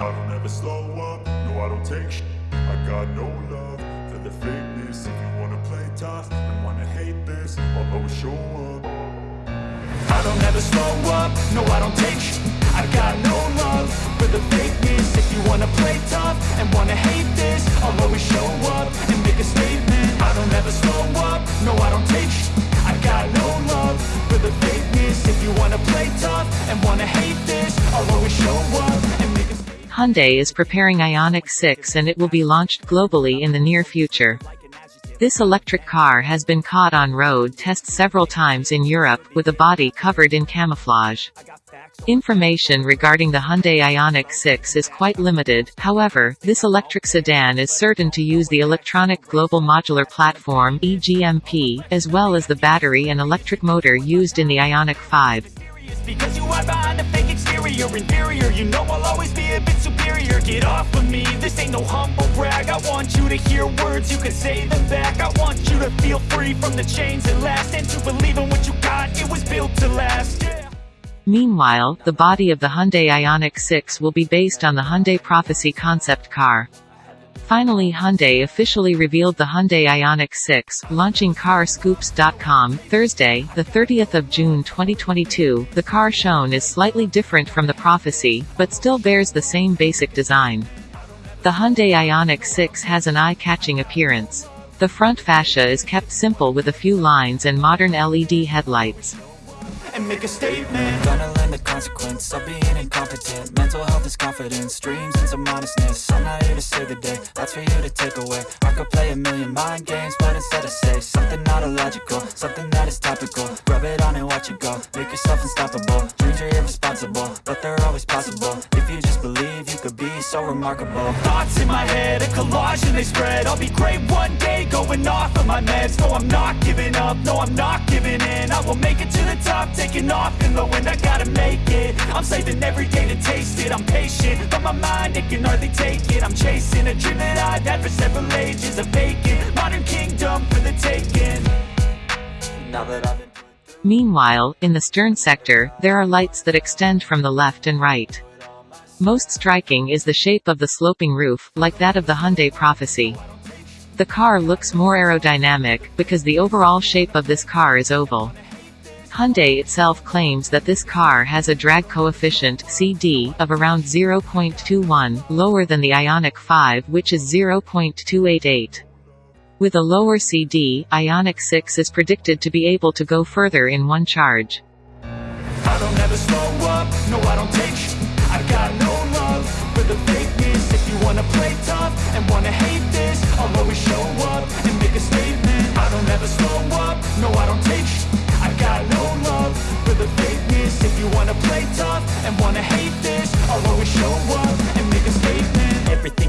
I don't ever slow up, no I don't take sh- I got no love for the fakeness. If you wanna play tough and wanna hate this I'll always show up. I don't ever slow up, no I don't take sh- I got no love for the fakeness. If you wanna play tough and wanna hate this I'll always show up and make a statement. I don't ever slow up, no I don't take sh- I got no love for the fakeness. If you wanna play tough and wanna hate this I'll always show up Hyundai is preparing Ioniq 6 and it will be launched globally in the near future. This electric car has been caught on road tests several times in Europe, with a body covered in camouflage. Information regarding the Hyundai Ioniq 6 is quite limited, however, this electric sedan is certain to use the Electronic Global Modular Platform EGMP, as well as the battery and electric motor used in the Ioniq 5. Because you hide behind a fake exterior. Inferior, you know I'll always be a bit superior. Get off of me, this ain't no humble brag. I want you to hear words, you can say them back. I want you to feel free from the chains last And to believe in what you got, it was built to last. Meanwhile, the body of the Hyundai Ioniq 6 will be based on the Hyundai Prophecy concept car. Finally Hyundai officially revealed the Hyundai Ioniq 6, launching carscoops.com, Thursday, the 30th of June 2022. The car shown is slightly different from the Prophecy, but still bears the same basic design. The Hyundai Ioniq 6 has an eye-catching appearance. The front fascia is kept simple with a few lines and modern LED headlights. And make a statement. Gonna learn the consequence of being incompetent. Mental health is confidence, dreams and some honestness I'm not here to save the day, that's for you to take away. I could play a million mind games, but instead I say Something not illogical, something that is topical. Rub it on and watch it go, make yourself unstoppable. Dreams are irresponsible, but they're always possible. If you just believe, you could be so remarkable. Thoughts in my head, a collage and they spread. I'll be great one day, going off of my meds. No, I'm not giving up, no, I'm not giving in. I will make it to the top, taking off in the wind I gotta make it, I'm saving every day to taste it I'm patient, but my mind, it can hardly take it I'm chasing a dream that I've had for several ages A vacant, modern kingdom for the taking Meanwhile, in the stern sector, there are lights that extend from the left and right. Most striking is the shape of the sloping roof, like that of the Hyundai Prophecy. The car looks more aerodynamic, because the overall shape of this car is oval. Hyundai itself claims that this car has a drag coefficient CD of around 0.21, lower than the Ioniq 5 which is 0.288. With a lower CD, Ioniq 6 is predicted to be able to go further in one charge. I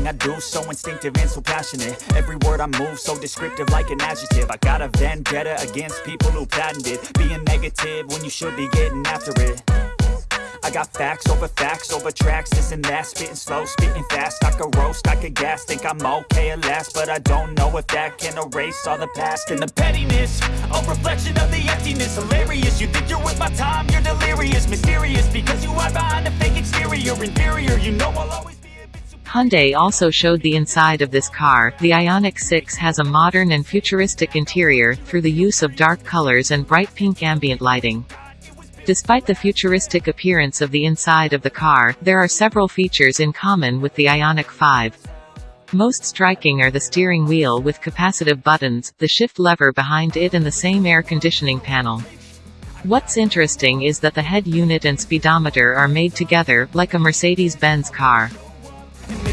Everything I do so instinctive and so passionate. Every word I move so descriptive like an adjective. I got a vendetta against people who patented Being negative when you should be getting after it. I got facts over facts over tracks, this and that. Spitting slow, spitting fast, I could roast, I could gas Think I'm okay at last, but I don't know if that can erase all the past And the pettiness, a reflection of the emptiness. Hilarious, you think you're worth my time, you're delirious. Mysterious, because you hide behind a fake exterior. Inferior, you know I'll always Hyundai also showed the inside of this car. The Ioniq 6 has a modern and futuristic interior, through the use of dark colors and bright pink ambient lighting. Despite the futuristic appearance of the inside of the car, there are several features in common with the Ioniq 5. Most striking are the steering wheel with capacitive buttons, the shift lever behind it and the same air conditioning panel. What's interesting is that the head unit and speedometer are made together, like a Mercedes-Benz car.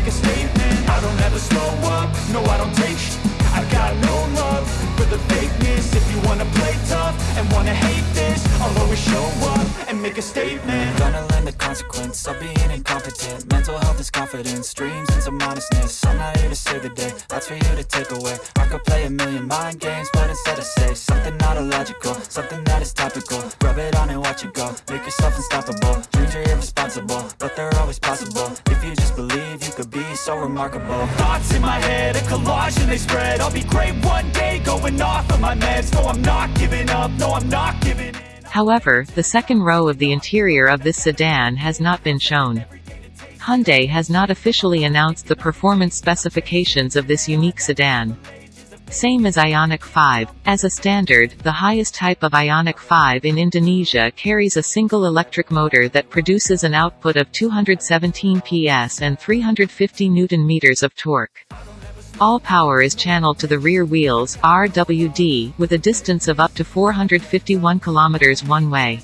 Make a statement I don't ever slow up, no I don't take sh- I got no love for the fakeness. If you wanna play tough and wanna hate this I'll always show up make a statement. Gonna learn the consequence of being incompetent. Mental health is confidence, dreams and some honestness I'm not here to save the day, that's for you to take away. I could play a million mind games, but instead I say Something not illogical, something that is topical. Rub it on and watch it go, make yourself unstoppable. Dreams are irresponsible, but they're always possible. If you just believe, you could be so remarkable. Thoughts in my head, a collage and they spread. I'll be great one day, going off of my meds. No I'm not giving up, no I'm not giving in However, the second row of the interior of this sedan has not been shown. Hyundai has not officially announced the performance specifications of this unique sedan. Same as Ioniq 5. As a standard, the highest type of Ioniq 5 in Indonesia carries a single electric motor that produces an output of 217 PS and 350 Nm of torque. All power is channeled to the rear wheels RWD, with a distance of up to 451 km one way.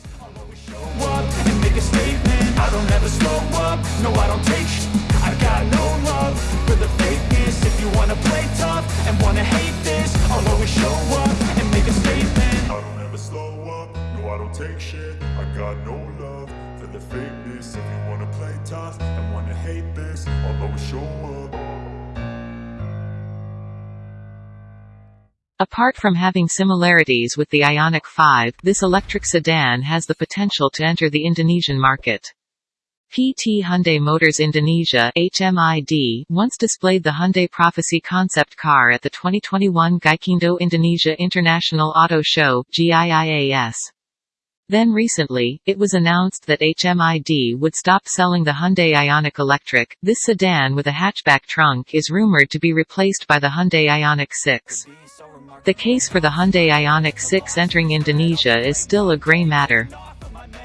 Take shit. I got no love for the fakeness. If you wanna play tough and wanna hate this. I'll always show up Apart from having similarities with the Ioniq 5, this electric sedan has the potential to enter the Indonesian market. PT Hyundai Motors Indonesia HMID once displayed the Hyundai Prophecy concept car at the 2021 Gaikindo Indonesia International Auto Show GIIAS. Then recently, it was announced that HMID would stop selling the Hyundai Ioniq Electric. This sedan with a hatchback trunk is rumored to be replaced by the Hyundai Ioniq 6. The case for the Hyundai Ioniq 6 entering Indonesia is still a gray matter.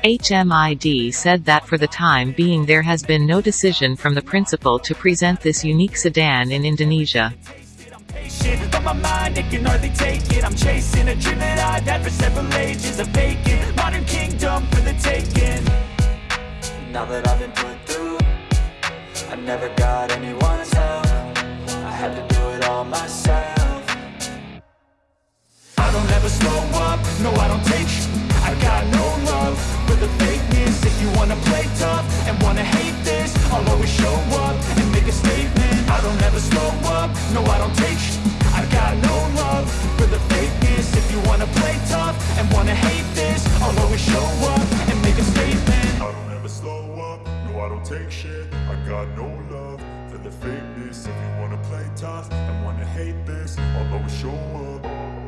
HMID said that for the time being there has been no decision from the principal to present this unique sedan in Indonesia. Now that I've been put through I never got anyone's help I had to do it all myself no I don't take sh. I got no love for the fakeness. If you wanna play tough and wanna hate this I'll always show up and make a statement. I don't ever slow up, no I don't take sh. I got no love for the fakeness. If you wanna play tough and wanna hate this I'll always show up and make a statement. I don't ever slow up, no I don't take shit. I got no love for the fakeness. If you wanna play tough and wanna hate this I'll always show